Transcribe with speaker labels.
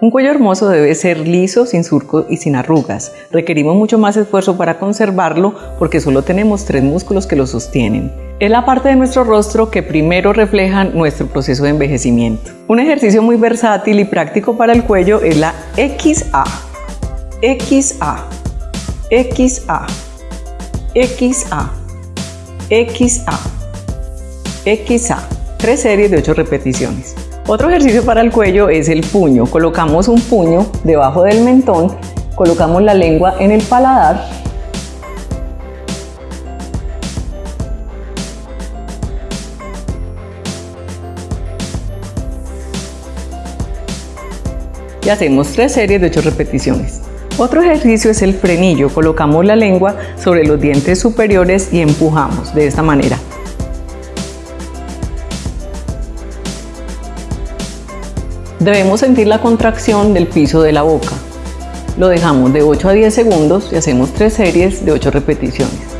Speaker 1: Un cuello hermoso debe ser liso, sin surco y sin arrugas. Requerimos mucho más esfuerzo para conservarlo porque solo tenemos tres músculos que lo sostienen. Es la parte de nuestro rostro que primero refleja nuestro proceso de envejecimiento. Un ejercicio muy versátil y práctico para el cuello es la XA. XA. XA. XA. XA. XA. Tres series de 8 repeticiones. Otro ejercicio para el cuello es el puño. Colocamos un puño debajo del mentón, colocamos la lengua en el paladar y hacemos tres series de 8 repeticiones. Otro ejercicio es el frenillo. Colocamos la lengua sobre los dientes superiores y empujamos de esta manera. Debemos sentir la contracción del piso de la boca. Lo dejamos de 8 a 10 segundos y hacemos 3 series de 8 repeticiones.